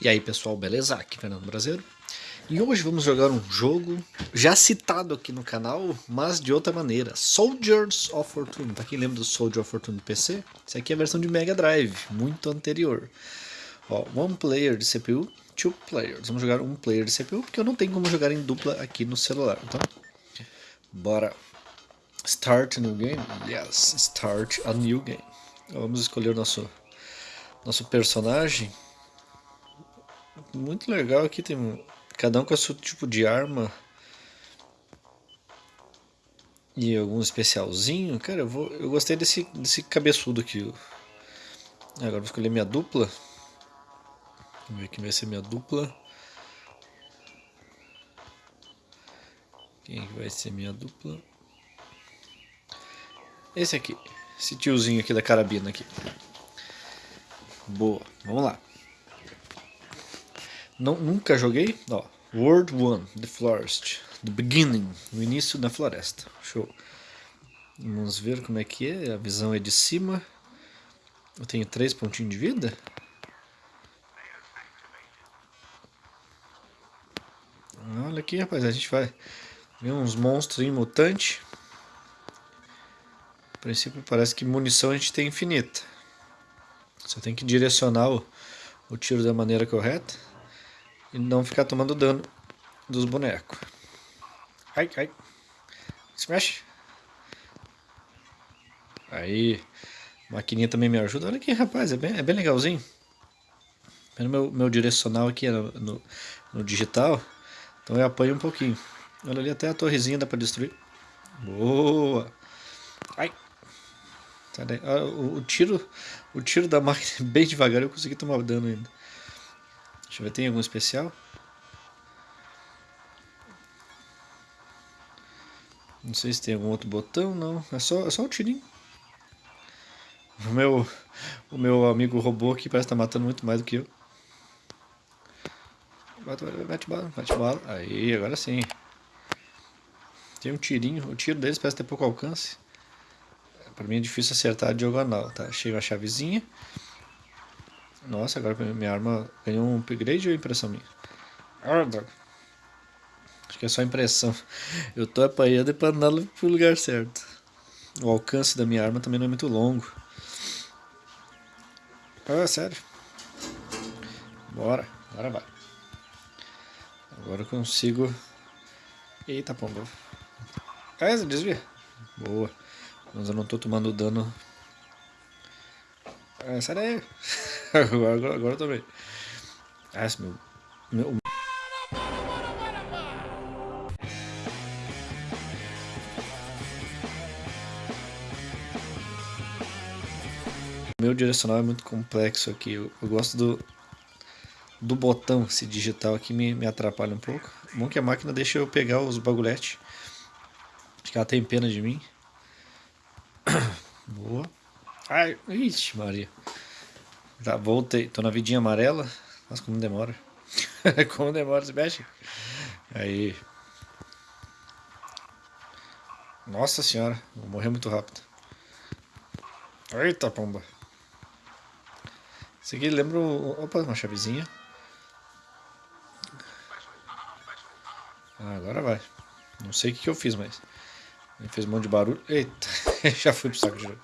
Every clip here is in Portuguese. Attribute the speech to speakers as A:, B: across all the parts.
A: E aí pessoal, beleza? Aqui é Fernando Brasileiro. E hoje vamos jogar um jogo já citado aqui no canal, mas de outra maneira. Soldiers of Fortune. Pra quem lembra do Soldier of Fortune do PC, esse aqui é a versão de Mega Drive, muito anterior. Ó, one player de CPU, two players. Vamos jogar um player de CPU, porque eu não tenho como jogar em dupla aqui no celular. Então, bora. Start a new game? Yes, start a new game. Vamos escolher o nosso, nosso personagem muito legal aqui, tem cada um com seu tipo de arma. E algum especialzinho. Cara, eu, vou, eu gostei desse, desse cabeçudo aqui. Agora vou escolher minha dupla. Vamos ver quem vai ser minha dupla. Quem vai ser minha dupla? Esse aqui. Esse tiozinho aqui da carabina aqui. Boa, vamos lá. Não, nunca joguei. Ó, World 1, The Forest. The Beginning, no início da floresta. Show. Vamos ver como é que é. A visão é de cima. Eu tenho três pontinhos de vida. Olha aqui, rapaz. A gente vai ver uns monstros mutantes. A princípio parece que munição a gente tem infinita. Só tem que direcionar o, o tiro da maneira correta e não ficar tomando dano dos bonecos. Ai, ai. Smash. Aí. Maquininha também me ajuda. Olha aqui, rapaz. É bem, é bem legalzinho. Meu, meu direcional aqui é no, no, no, digital. Então eu apanho um pouquinho. Olha ali, até a torrezinha dá pra destruir. Boa. Ai. Ah, o, o, tiro, o tiro da máquina é bem devagar. Eu consegui tomar dano ainda. Deixa eu ver, tem algum especial? Não sei se tem algum outro botão, não. É só, é só o tirinho. O meu, o meu amigo robô aqui parece estar tá matando muito mais do que eu. Bate bala, bate bala. Aí, agora sim. Tem um tirinho. O tiro deles parece ter pouco alcance. Pra mim é difícil acertar a diagonal, tá? Achei uma chavezinha. Nossa, agora minha arma ganhou um upgrade ou impressão minha? Ah, Acho que é só impressão. Eu tô apanhando para andar pro lugar certo. O alcance da minha arma também não é muito longo. Ah, sério. Bora, agora vai. Agora eu consigo... Eita, pomba. Ah, desvia. Boa. Mas eu não tô tomando dano. Ah, sai daí. Agora, agora, agora também. Ah, meu, meu... Meu direcional é muito complexo aqui. Eu, eu gosto do, do botão, esse digital aqui me, me atrapalha um pouco. Bom que a máquina deixa eu pegar os bagulhetes. Acho que ela tem pena de mim. Boa. Ai, ixi, Maria. Já voltei. Tô na vidinha amarela. Nossa, como demora. como demora esse mexe. Aí. Nossa senhora. Vou morrer muito rápido. Eita, pomba. Esse aqui lembra... Opa, uma chavezinha. Ah, agora vai. Não sei o que, eu fiz, mas... Ele fez um monte de barulho. Eita, já fui pro saco de novo.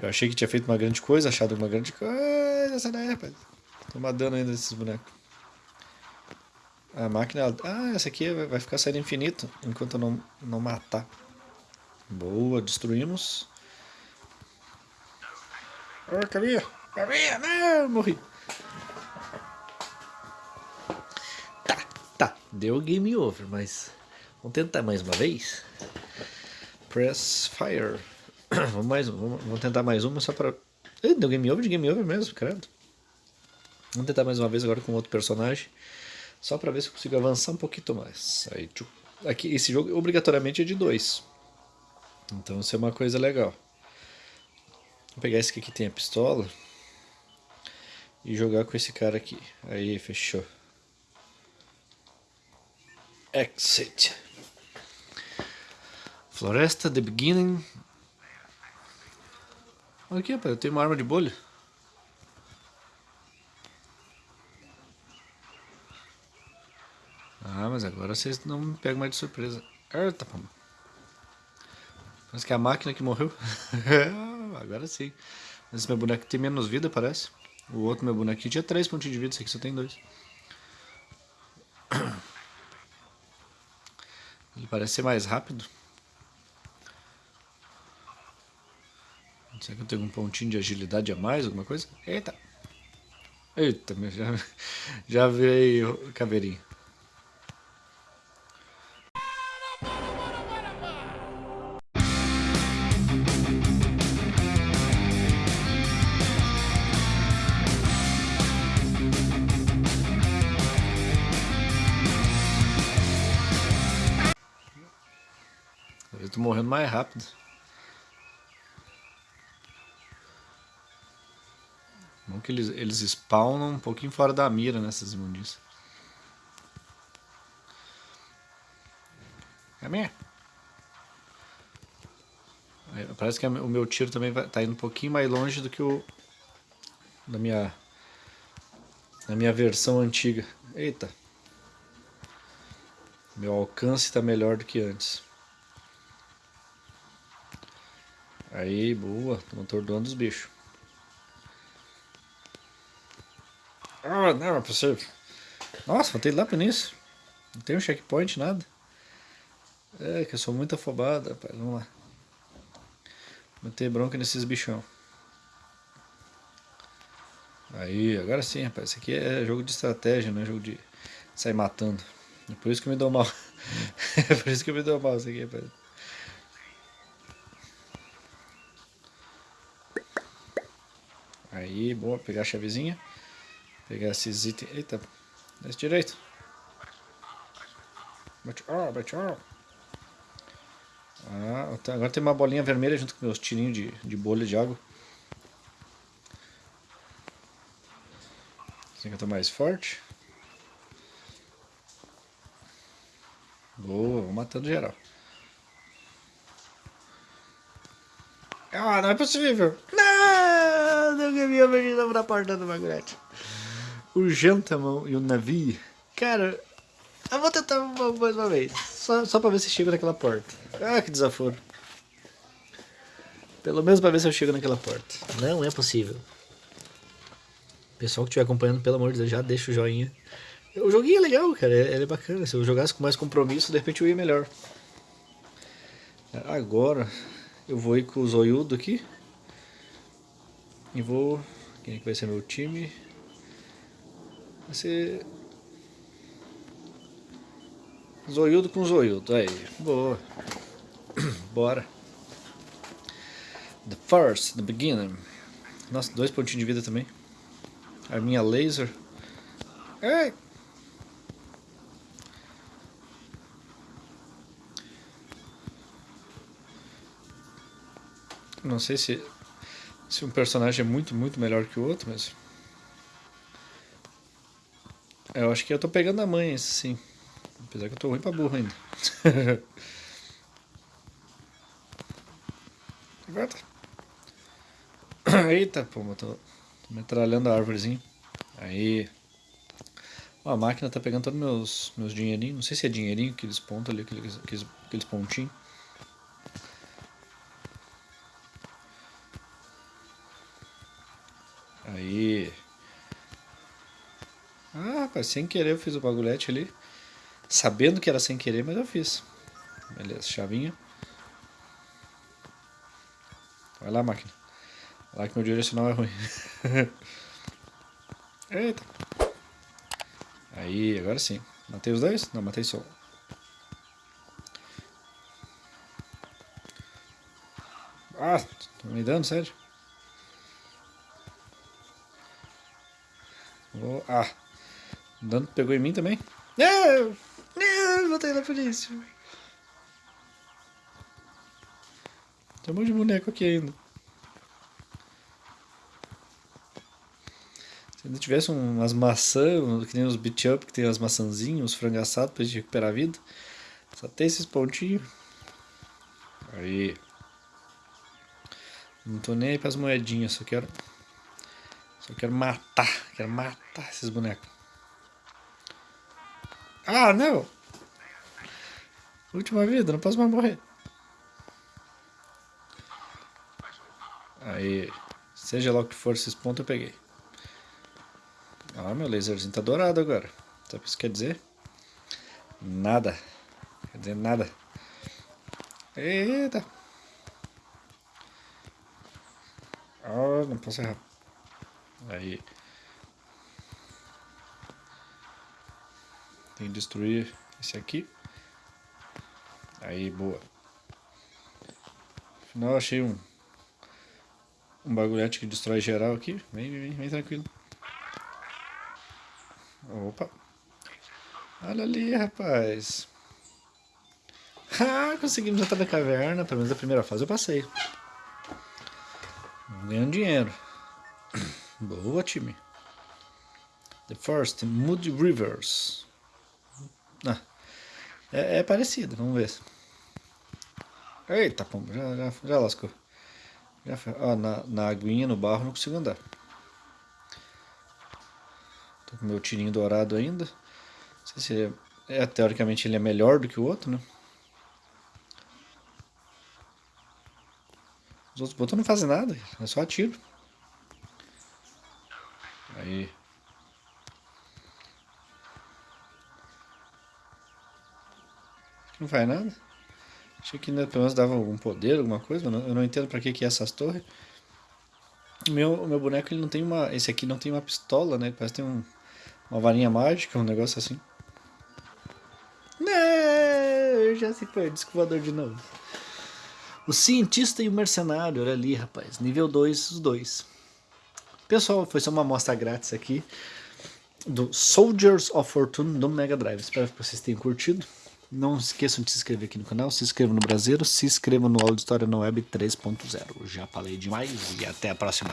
A: Eu achei que tinha feito uma grande coisa, achado uma grande coisa. Sai daí, rapaz. Toma dano ainda desses bonecos. A máquina... Ah, essa aqui vai ficar saindo infinito enquanto eu não, não matar. Boa, destruímos. Oh, Camila! Camila, não! Morri. Tá, tá. Deu game over, mas... Vamos tentar mais uma vez? Press fire. vamos mais vamos, vamos tentar mais uma só pra... Ih, deu game over de game over mesmo, credo. Vamos tentar mais uma vez agora com outro personagem. Só pra ver se eu consigo avançar um pouquinho mais. Aí. Aqui, esse jogo obrigatoriamente é de dois. Então isso é uma coisa legal. Vou pegar esse aqui que tem a pistola. E jogar com esse cara aqui. Aí, fechou. Exit. Floresta, The Beginning. Olha aqui, rapaz, eu tenho uma arma de bolha. Ah, mas agora vocês não me pegam mais de surpresa. Eita, pô. Parece que é a máquina que morreu. agora sim. Mas meu boneco tem menos vida, parece. O outro meu bonequinho tinha 3 pontinhos de vida, esse aqui só tem 2. Ele parece ser mais rápido. Será que eu tenho um pontinho de agilidade a mais, alguma coisa? Eita! Eita, já, já veio caveirinho. Eu tô morrendo mais rápido. Bom que eles, eles spawnam um pouquinho fora da mira nessas imundícias. Caminha. Parece que o meu tiro também vai, tá indo um pouquinho mais longe do que o da minha da minha versão antiga. Eita. Meu alcance está melhor do que antes. Aí, boa. Estamos atordoando os bichos. Ah, não, é possível. Nossa, voltei lá para nisso. Não tem um checkpoint, nada. É, que eu sou muito afobado, rapaz. Vamos lá. Meter bronca nesses bichão. Aí, agora sim, rapaz. Isso aqui é jogo de estratégia, não é jogo de sair matando. É por isso que eu me dou mal. é por isso que eu me dou mal isso aqui, rapaz. Aí, boa, pegar a chavezinha. Pegar esses itens. Eita, desce direito. Bate, ó, bate, ó. Ah, agora tem uma bolinha vermelha junto com meus tirinhos de, de bolha de água. Assim que eu tô mais forte. Boa, vou matando geral. Ah, não é possível! Não! Eu ganhei a pra porta do Magret. O Gentamão e o navio. Cara, eu vou tentar mais uma vez. Só, só pra ver se chego naquela porta. Ah, que desaforo. Pelo menos pra ver se eu chego naquela porta. Não é possível. Pessoal que estiver acompanhando, pelo amor de Deus, já deixa o joinha. O joguinho é legal, cara. Ele é bacana. Se eu jogasse com mais compromisso, de repente eu ia melhor. Agora, eu vou ir com o Zoiudo aqui. E vou... Quem é que vai ser meu time? Ser... Zoiudo com Zoiudo. Aí, boa. Bora. The first, the beginner. Nossa, dois pontinhos de vida também. Arminha laser. Ei! Não sei se, se um personagem é muito, muito melhor que o outro, mas... Eu acho que eu tô pegando a mãe, sim. Apesar que eu tô ruim pra burro ainda. Eita, pô, eu tô, tô metralhando a árvorezinha. Aí. Ó, a máquina tá pegando todos meus, meus dinheirinhos. Não sei se é dinheirinho, aqueles pontos ali, aqueles, aqueles, aqueles pontinhos. Rapaz, sem querer eu fiz o bagulhete ali. Sabendo que era sem querer, mas eu fiz. Beleza, chavinha. Vai lá, máquina. Vai lá que meu direcional é ruim. Eita. Aí, agora sim. Matei os dois? Não, matei só. Ah, tô me dando, sério? Oh, ah, o dano pegou em mim também? Não! Não, voltei na polícia. Tem um monte de boneco aqui ainda. Se ainda tivesse umas maçãs, que nem os beat up, que tem as maçãzinhas, os frangaçados pra gente recuperar a vida. Só tem esses pontinhos. Aí. Não tô nem aí pras moedinhas, só quero. Só quero matar. Quero matar esses bonecos. Ah, não! Última vida, não posso mais morrer. Aí, seja lá o que for esses pontos, eu peguei. Ah, meu laserzinho tá dourado agora. Sabe o que isso quer dizer? Nada. Quer dizer nada. Eita. Ah, não posso errar. Aí. Tem que destruir esse aqui. Aí, boa. Afinal, achei um um bagulhete que destrói geral aqui. Vem, vem, vem, tranquilo. Opa. Olha ali, rapaz. Ah, conseguimos entrar na caverna. Pelo menos a primeira fase eu passei. Ganhando dinheiro. Boa, time. The First, Moody Rivers. Ah, é, é parecido, vamos ver. Eita, pombo, já, já, já lascou. Já foi. Ó, na, na aguinha, no barro, não consigo andar. Tô com meu tirinho dourado ainda. Não sei se ele é, é, teoricamente ele é melhor do que o outro, né? Os outros botões não fazem nada, é só atiro. Aí. Não faz nada. Achei que pelo menos dava algum poder, alguma coisa, eu não, eu não entendo pra que, que é essas torres. O meu, o meu boneco ele não tem uma. Esse aqui não tem uma pistola, né? Parece que tem um, uma varinha mágica, um negócio assim. Não, já se foi, descovador de novo. O cientista e o mercenário, olha ali, rapaz. Nível 2, os dois. Pessoal, foi só uma amostra grátis aqui do Soldiers of Fortune do Mega Drive. Espero que vocês tenham curtido. Não esqueçam de se inscrever aqui no canal, se inscrevam no Brasileiro, se inscrevam no História na Web 3.0. Já falei demais e até a próxima.